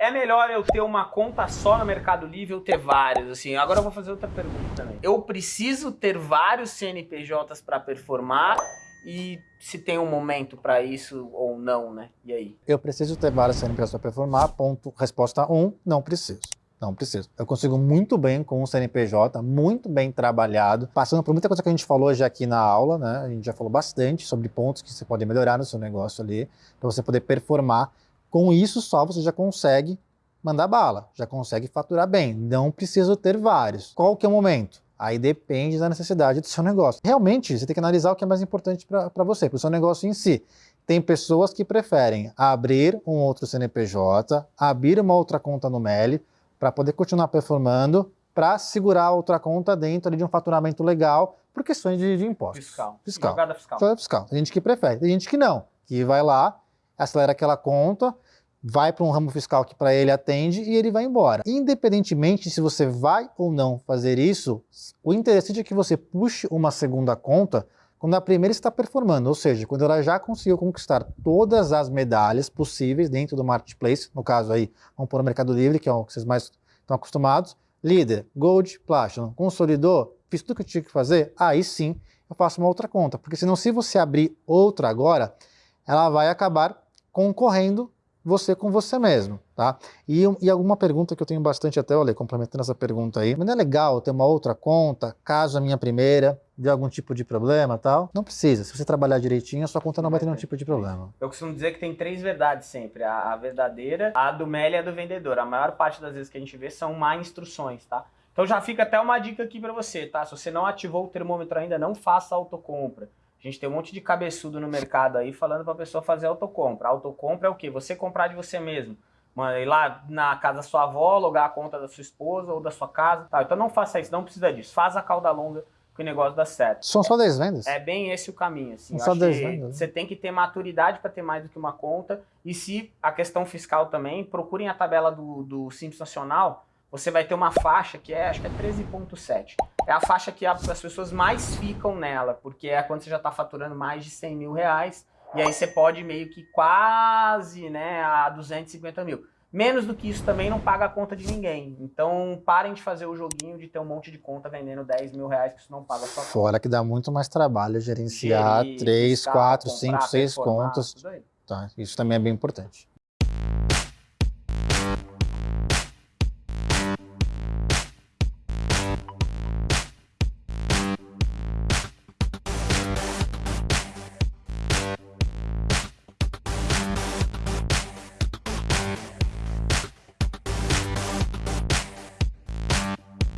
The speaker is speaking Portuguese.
É melhor eu ter uma conta só no Mercado Livre ou ter várias, assim. Agora eu vou fazer outra pergunta também. Eu preciso ter vários CNPJs para performar e se tem um momento para isso ou não, né? E aí? Eu preciso ter várias CNPJs para performar, ponto. Resposta 1, um, não preciso. Não preciso. Eu consigo muito bem com um CNPJ, muito bem trabalhado, passando por muita coisa que a gente falou já aqui na aula, né? A gente já falou bastante sobre pontos que você pode melhorar no seu negócio ali, para você poder performar. Com isso só você já consegue mandar bala, já consegue faturar bem. Não preciso ter vários. Qual que é o momento? Aí depende da necessidade do seu negócio. Realmente, você tem que analisar o que é mais importante para você, para o seu negócio em si. Tem pessoas que preferem abrir um outro CNPJ, abrir uma outra conta no MELI, para poder continuar performando, para segurar outra conta dentro de um faturamento legal, por questões de, de impostos. Fiscal. Fiscal. Jogada fiscal. Jogada fiscal. Tem gente que prefere, tem gente que não, que vai lá, acelera aquela conta, vai para um ramo fiscal que para ele atende e ele vai embora. Independentemente se você vai ou não fazer isso, o interessante é que você puxe uma segunda conta quando a primeira está performando, ou seja, quando ela já conseguiu conquistar todas as medalhas possíveis dentro do marketplace, no caso aí, vamos pôr o Mercado Livre, que é o que vocês mais estão acostumados, líder, gold, platinum, consolidou, fiz tudo o que eu tinha que fazer, aí sim eu faço uma outra conta, porque senão se você abrir outra agora, ela vai acabar concorrendo você com você mesmo, tá? E, e alguma pergunta que eu tenho bastante até, olha, complementando essa pergunta aí, mas não é legal ter uma outra conta, caso a minha primeira dê algum tipo de problema tal? Não precisa, se você trabalhar direitinho, a sua conta não vai ter nenhum tipo de problema. Eu costumo dizer que tem três verdades sempre, a, a verdadeira, a do Meli e a do vendedor. A maior parte das vezes que a gente vê são má instruções, tá? Então já fica até uma dica aqui para você, tá? Se você não ativou o termômetro ainda, não faça autocompra. A gente tem um monte de cabeçudo no mercado aí falando para a pessoa fazer autocompra. Autocompra é o quê? Você comprar de você mesmo. Ir lá na casa da sua avó, logar a conta da sua esposa ou da sua casa. Tá, então não faça isso, não precisa disso. Faz a cauda longa que o negócio dá certo. São só 10 vendas? É bem esse o caminho. Assim. São só 10 vendas. Você tem que ter maturidade para ter mais do que uma conta. E se a questão fiscal também, procurem a tabela do, do Simples Nacional você vai ter uma faixa que é, acho que é 13.7. É a faixa que as pessoas mais ficam nela, porque é quando você já está faturando mais de 100 mil reais, e aí você pode meio que quase né, a 250 mil. Menos do que isso também não paga a conta de ninguém. Então parem de fazer o joguinho de ter um monte de conta vendendo 10 mil reais, que isso não paga a sua Fora conta. que dá muito mais trabalho gerenciar Gerir, 3, 4, 5, 6 contas. Tá, isso também é bem importante.